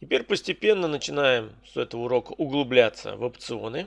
Теперь постепенно начинаем с этого урока углубляться в опционы.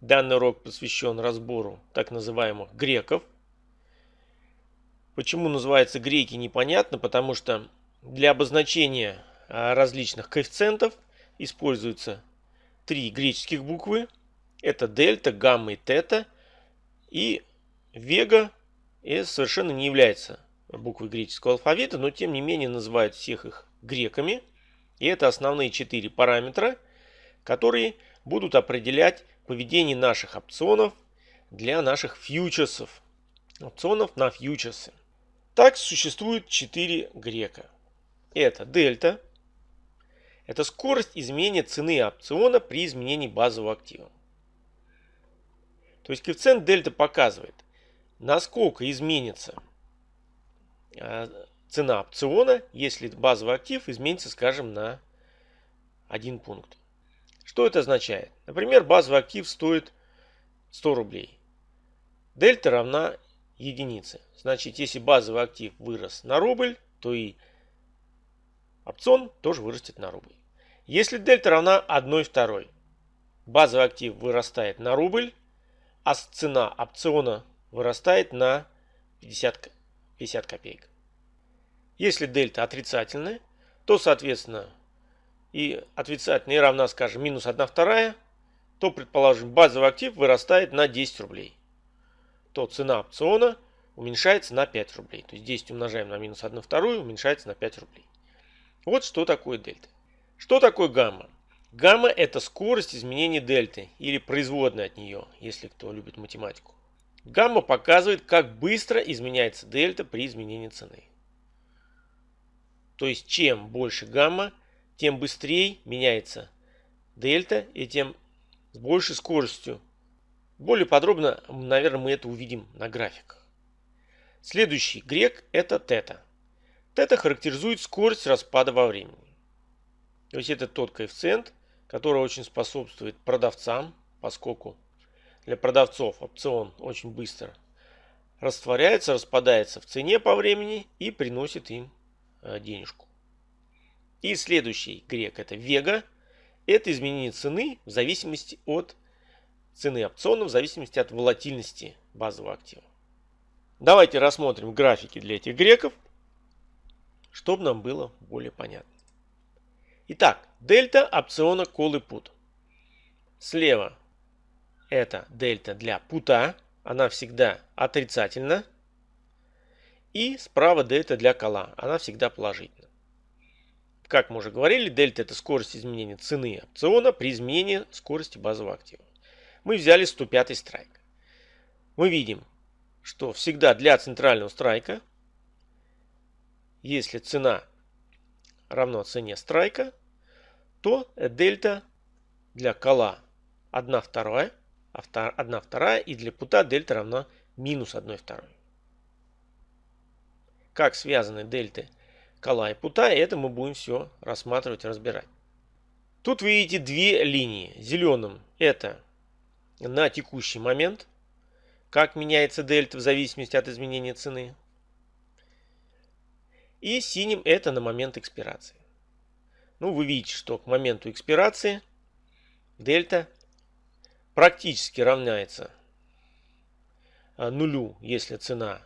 Данный урок посвящен разбору так называемых греков. Почему называется греки непонятно, потому что для обозначения а, различных коэффициентов используются три греческих буквы. Это дельта, гамма и тета. И вега совершенно не является буквой греческого алфавита, но тем не менее называют всех их греками – и это основные четыре параметра, которые будут определять поведение наших опционов для наших фьючерсов. Опционов на фьючерсы. Так существует четыре грека. Это дельта. Это скорость изменения цены опциона при изменении базового актива. То есть коэффициент дельта показывает, насколько изменится а, цена опциона, если базовый актив изменится, скажем, на один пункт. Что это означает? Например, базовый актив стоит 100 рублей. Дельта равна единице. Значит, если базовый актив вырос на рубль, то и опцион тоже вырастет на рубль. Если дельта равна 1 второй, базовый актив вырастает на рубль, а цена опциона вырастает на 50, 50 копеек. Если дельта отрицательная, то, соответственно, и отрицательная равна, скажем, минус 1 вторая, то, предположим, базовый актив вырастает на 10 рублей. То цена опциона уменьшается на 5 рублей. То есть 10 умножаем на минус 1 вторую, уменьшается на 5 рублей. Вот что такое дельта. Что такое гамма? Гамма это скорость изменения дельты или производная от нее, если кто любит математику. Гамма показывает, как быстро изменяется дельта при изменении цены. То есть чем больше гамма, тем быстрее меняется дельта и тем с большей скоростью. Более подробно, наверное, мы это увидим на графиках. Следующий грек это тета. Тета характеризует скорость распада во времени. То есть это тот коэффициент, который очень способствует продавцам, поскольку для продавцов опцион очень быстро растворяется, распадается в цене по времени и приносит им денежку. И следующий грек это вега. Это изменение цены в зависимости от цены опциона, в зависимости от волатильности базового актива. Давайте рассмотрим графики для этих греков, чтобы нам было более понятно. Итак, дельта опциона колы пут. Слева это дельта для пута, она всегда отрицательна. И справа дельта для кола. Она всегда положительна. Как мы уже говорили, дельта это скорость изменения цены опциона при изменении скорости базового актива. Мы взяли 105 страйк. Мы видим, что всегда для центрального страйка, если цена равна цене страйка, то дельта для кола 1 вторая, 1 вторая и для пута дельта равна минус 1 второй как связаны дельты кола и пута, и это мы будем все рассматривать разбирать. Тут вы видите две линии. Зеленым это на текущий момент, как меняется дельта в зависимости от изменения цены. И синим это на момент экспирации. Ну, вы видите, что к моменту экспирации дельта практически равняется нулю, если цена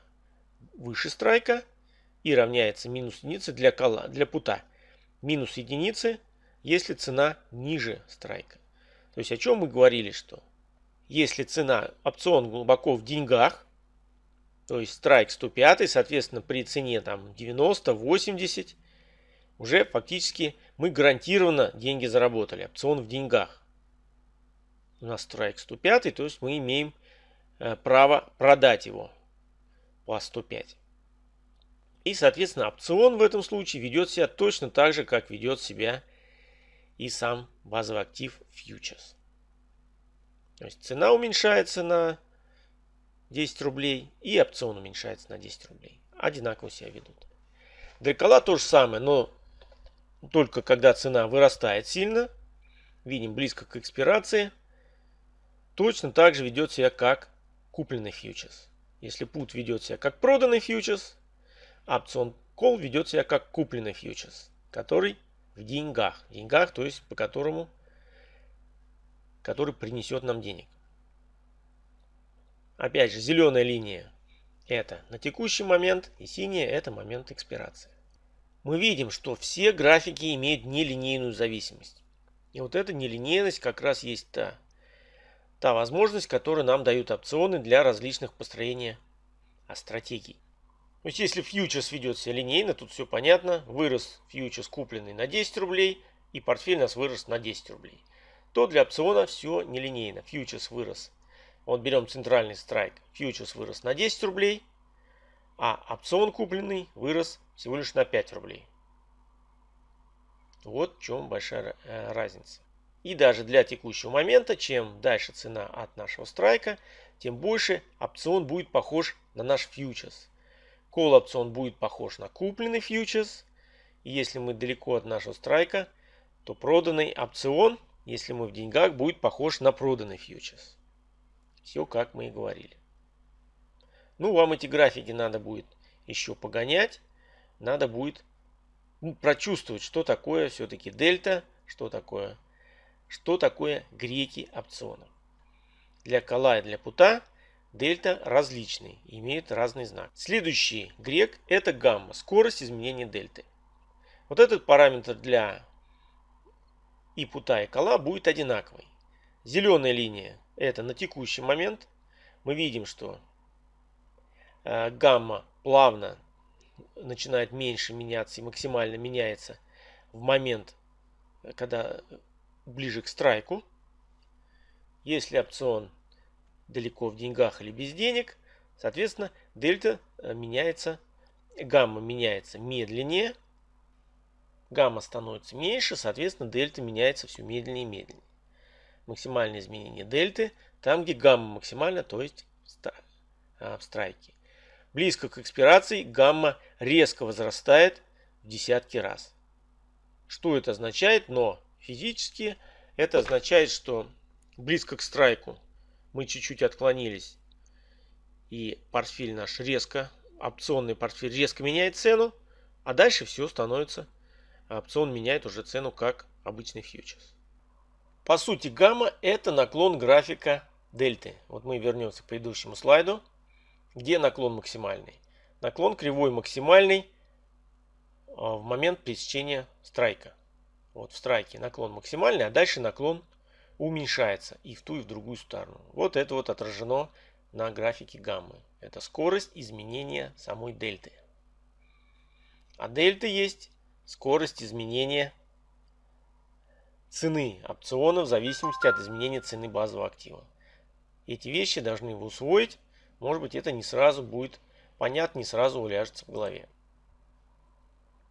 выше страйка, и равняется минус единице для кола, для пута. Минус единицы, если цена ниже страйка. То есть о чем мы говорили, что если цена опцион глубоко в деньгах, то есть страйк 105, соответственно, при цене там 90, 80, уже фактически мы гарантированно деньги заработали. Опцион в деньгах. У нас страйк 105, то есть мы имеем э, право продать его по 105. И, соответственно, опцион в этом случае ведет себя точно так же, как ведет себя и сам базовый актив фьючерс. То есть цена уменьшается на 10 рублей и опцион уменьшается на 10 рублей. Одинаково себя ведут. Дрекола то же самое, но только когда цена вырастает сильно, видим близко к экспирации, точно так же ведет себя как купленный фьючерс. Если пут ведет себя как проданный фьючерс, опцион call ведет себя как купленный фьючерс, который в деньгах. В деньгах, то есть по которому, который принесет нам денег. Опять же, зеленая линия это на текущий момент и синяя это момент экспирации. Мы видим, что все графики имеют нелинейную зависимость. И вот эта нелинейность как раз есть та, та возможность, которую нам дают опционы для различных построения стратегий. То есть если фьючерс ведет себя линейно, тут все понятно. Вырос фьючерс купленный на 10 рублей и портфель у нас вырос на 10 рублей. То для опциона все нелинейно. Фьючерс вырос. Вот берем центральный страйк. Фьючерс вырос на 10 рублей, а опцион купленный вырос всего лишь на 5 рублей. Вот в чем большая э, разница. И даже для текущего момента, чем дальше цена от нашего страйка, тем больше опцион будет похож на наш фьючерс. Call опцион будет похож на купленный фьючерс. Если мы далеко от нашего страйка, то проданный опцион, если мы в деньгах, будет похож на проданный фьючерс. Все как мы и говорили. Ну, вам эти графики надо будет еще погонять. Надо будет ну, прочувствовать, что такое все-таки дельта, что такое, что такое греки опциона. Для кола и для пута дельта различный, имеют разный знак. Следующий грек это гамма, скорость изменения дельты. Вот этот параметр для и пута и кола будет одинаковый. Зеленая линия это на текущий момент. Мы видим, что э, гамма плавно начинает меньше меняться и максимально меняется в момент, когда ближе к страйку. Если опцион далеко в деньгах или без денег, соответственно, дельта э, меняется, гамма меняется медленнее, гамма становится меньше, соответственно, дельта меняется все медленнее и медленнее. Максимальное изменение дельты там, где гамма максимальна, то есть в страйке. Близко к экспирации гамма резко возрастает в десятки раз. Что это означает? Но физически это означает, что близко к страйку мы чуть-чуть отклонились. И портфель наш резко, опционный портфель резко меняет цену. А дальше все становится, опцион меняет уже цену как обычный фьючерс. По сути гамма это наклон графика дельты. Вот мы вернемся к предыдущему слайду. Где наклон максимальный? Наклон кривой максимальный а, в момент пересечения страйка. Вот в страйке наклон максимальный, а дальше наклон уменьшается и в ту, и в другую сторону. Вот это вот отражено на графике гаммы. Это скорость изменения самой дельты. А дельта есть скорость изменения цены опциона в зависимости от изменения цены базового актива. Эти вещи должны вы усвоить. Может быть это не сразу будет понятно, не сразу уляжется в голове.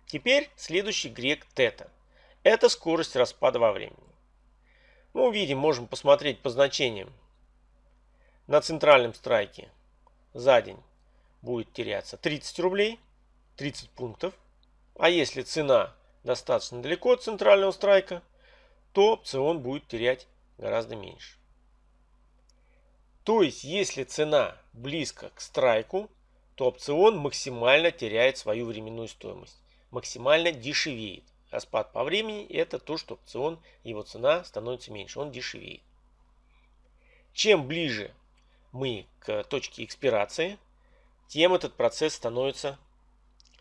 Теперь следующий грек тета. Это скорость распада во времени. Мы ну, увидим, можем посмотреть по значениям. На центральном страйке за день будет теряться 30 рублей, 30 пунктов. А если цена достаточно далеко от центрального страйка, то опцион будет терять гораздо меньше. То есть, если цена близко к страйку, то опцион максимально теряет свою временную стоимость, максимально дешевеет. Распад по времени это то, что опцион, его цена становится меньше, он дешевеет. Чем ближе мы к точке экспирации, тем этот процесс становится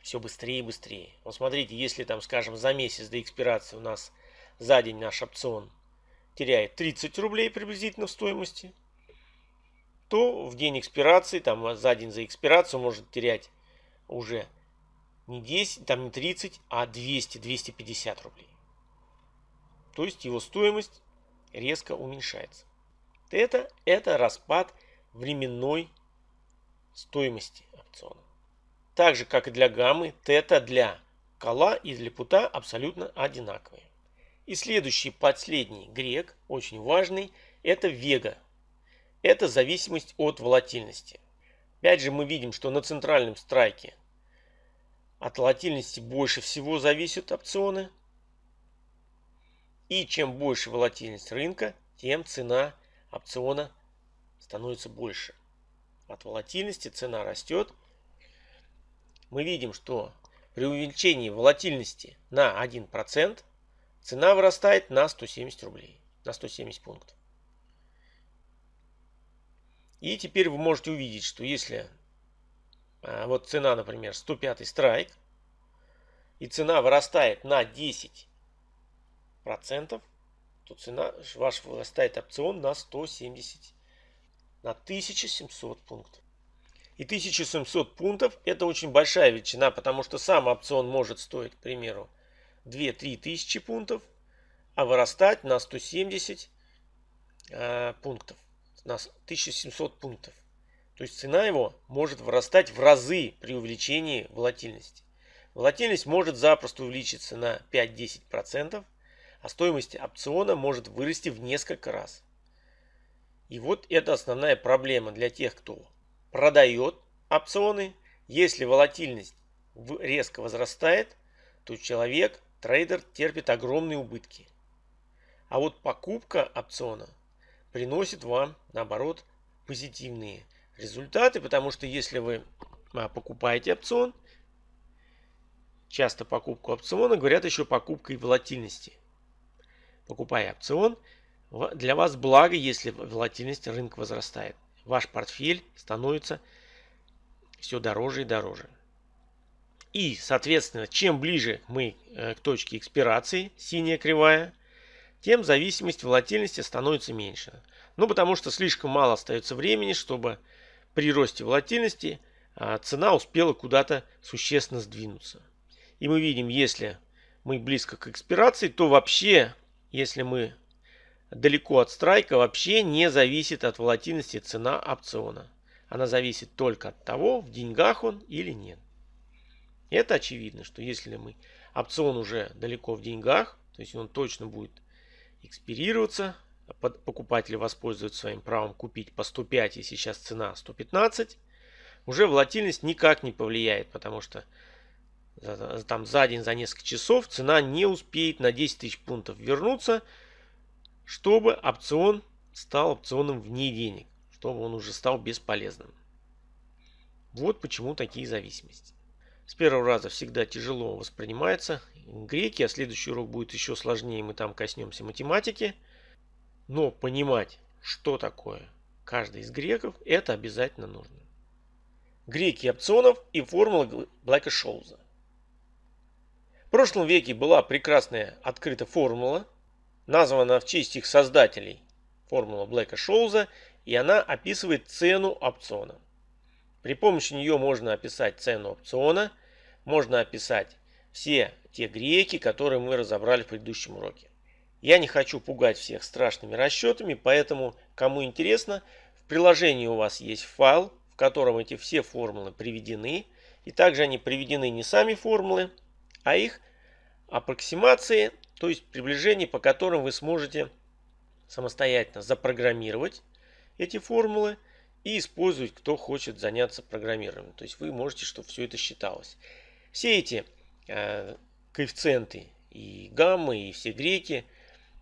все быстрее и быстрее. Вот смотрите, если там, скажем, за месяц до экспирации у нас за день наш опцион теряет 30 рублей приблизительно в стоимости, то в день экспирации, там за день за экспирацию может терять уже не 10, там не 30, а 200-250 рублей. То есть его стоимость резко уменьшается. Это, это распад временной стоимости опциона. Так же, как и для гаммы, тета для кола и для пута абсолютно одинаковые. И следующий, последний грек, очень важный, это вега. Это зависимость от волатильности. Опять же мы видим, что на центральном страйке от волатильности больше всего зависят опционы. И чем больше волатильность рынка, тем цена опциона становится больше. От волатильности цена растет. Мы видим, что при увеличении волатильности на 1% цена вырастает на 170 рублей, на 170 пунктов. И теперь вы можете увидеть, что если вот цена, например, 105 страйк, и цена вырастает на 10 процентов, то цена ваш вырастает опцион на 170, на 1700 пунктов. И 1700 пунктов это очень большая величина, потому что сам опцион может стоить, к примеру, 2-3 тысячи пунктов, а вырастать на 170 э, пунктов, на 1700 пунктов. То есть цена его может вырастать в разы при увеличении волатильности. Волатильность может запросто увеличиться на 5-10%, а стоимость опциона может вырасти в несколько раз. И вот это основная проблема для тех, кто продает опционы. Если волатильность резко возрастает, то человек, трейдер терпит огромные убытки. А вот покупка опциона приносит вам, наоборот, позитивные результаты, потому что если вы а, покупаете опцион, часто покупку опциона говорят еще покупкой волатильности – покупая опцион, для вас благо, если волатильность рынка возрастает. Ваш портфель становится все дороже и дороже. И, соответственно, чем ближе мы э, к точке экспирации, синяя кривая, тем зависимость волатильности становится меньше. Ну, потому что слишком мало остается времени, чтобы при росте волатильности а, цена успела куда-то существенно сдвинуться. И мы видим, если мы близко к экспирации, то вообще если мы далеко от страйка, вообще не зависит от волатильности цена опциона. Она зависит только от того, в деньгах он или нет. Это очевидно, что если мы опцион уже далеко в деньгах, то есть он точно будет экспирироваться, покупатель воспользуется своим правом купить по 105 и сейчас цена 115, уже волатильность никак не повлияет, потому что там за день, за несколько часов цена не успеет на 10 тысяч пунктов вернуться, чтобы опцион стал опционом вне денег, чтобы он уже стал бесполезным. Вот почему такие зависимости. С первого раза всегда тяжело воспринимается греки, а следующий урок будет еще сложнее, мы там коснемся математики. Но понимать, что такое каждый из греков, это обязательно нужно. Греки опционов и формула Блэка-Шоуза. В прошлом веке была прекрасная открыта формула, названа в честь их создателей, формула Блэка Шоуза, и она описывает цену опциона. При помощи нее можно описать цену опциона, можно описать все те греки, которые мы разобрали в предыдущем уроке. Я не хочу пугать всех страшными расчетами, поэтому, кому интересно, в приложении у вас есть файл, в котором эти все формулы приведены, и также они приведены не сами формулы, а их аппроксимации, то есть приближения, по которым вы сможете самостоятельно запрограммировать эти формулы и использовать, кто хочет заняться программированием. То есть вы можете, чтобы все это считалось. Все эти э, коэффициенты и гаммы, и все греки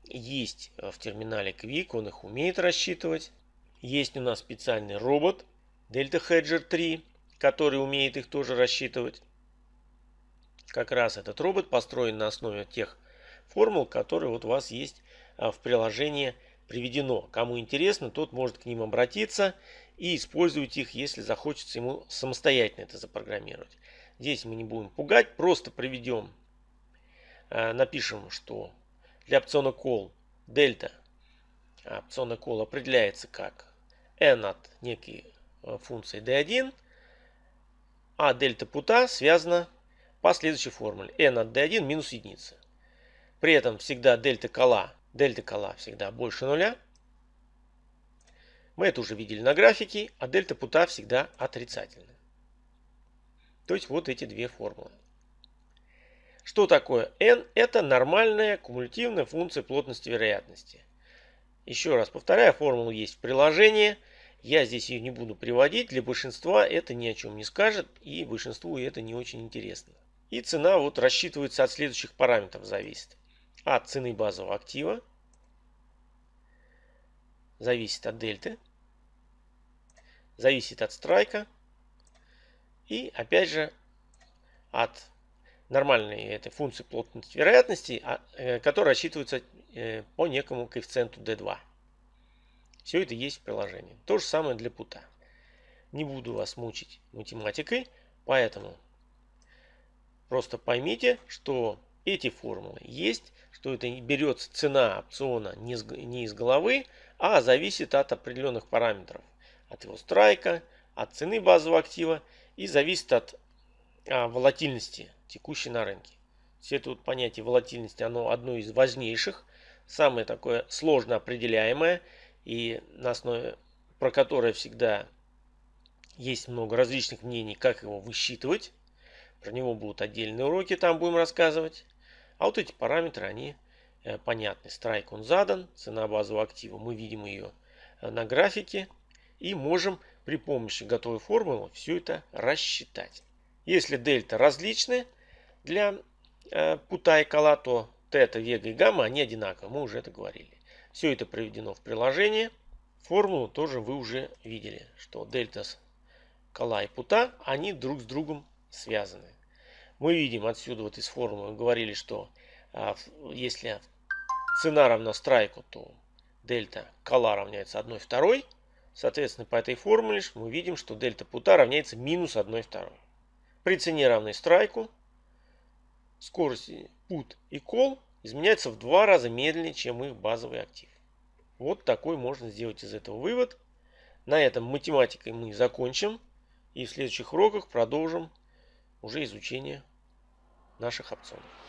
есть в терминале Quick, он их умеет рассчитывать. Есть у нас специальный робот Delta Hedger 3, который умеет их тоже рассчитывать. Как раз этот робот построен на основе тех формул, которые вот у вас есть а, в приложении приведено. Кому интересно, тот может к ним обратиться и использовать их, если захочется ему самостоятельно это запрограммировать. Здесь мы не будем пугать, просто приведем, а, напишем, что для опциона call дельта опциона call определяется как n от некой а, функции d1, а дельта пута связана по следующей формуле. n от d1 минус единица. При этом всегда дельта кола, дельта кола всегда больше нуля. Мы это уже видели на графике, а дельта пута всегда отрицательная. То есть вот эти две формулы. Что такое n? Это нормальная кумулятивная функция плотности вероятности. Еще раз повторяю, формула есть в приложении. Я здесь ее не буду приводить. Для большинства это ни о чем не скажет, и большинству это не очень интересно. И цена вот рассчитывается от следующих параметров зависит. От цены базового актива, зависит от дельты, зависит от страйка и опять же от нормальной этой функции плотности вероятности, а, э, которая рассчитывается э, по некому коэффициенту D2. Все это есть в приложении. То же самое для пута. Не буду вас мучить математикой, поэтому просто поймите, что эти формулы есть, что это берется цена опциона не из головы, а зависит от определенных параметров. От его страйка, от цены базового актива и зависит от а, волатильности текущей на рынке. Все это вот понятие волатильности, оно одно из важнейших, самое такое сложно определяемое и на основе про которое всегда есть много различных мнений, как его высчитывать. Про него будут отдельные уроки, там будем рассказывать. А вот эти параметры, они э, понятны. Страйк он задан, цена базового актива, мы видим ее э, на графике. И можем при помощи готовой формулы все это рассчитать. Если дельта различны для э, пута и кола, то тета, вега и гамма, они одинаковы. Мы уже это говорили. Все это приведено в приложение. Формулу тоже вы уже видели, что дельта кола и пута, они друг с другом связаны. Мы видим отсюда вот из формулы, говорили, что а, если цена равна страйку, то дельта кола равняется 1 второй. Соответственно, по этой формуле мы видим, что дельта пута равняется минус 1 второй. При цене равной страйку скорости put и call изменяются в два раза медленнее, чем их базовый актив. Вот такой можно сделать из этого вывод. На этом математикой мы закончим. И в следующих уроках продолжим уже изучение наших опционов.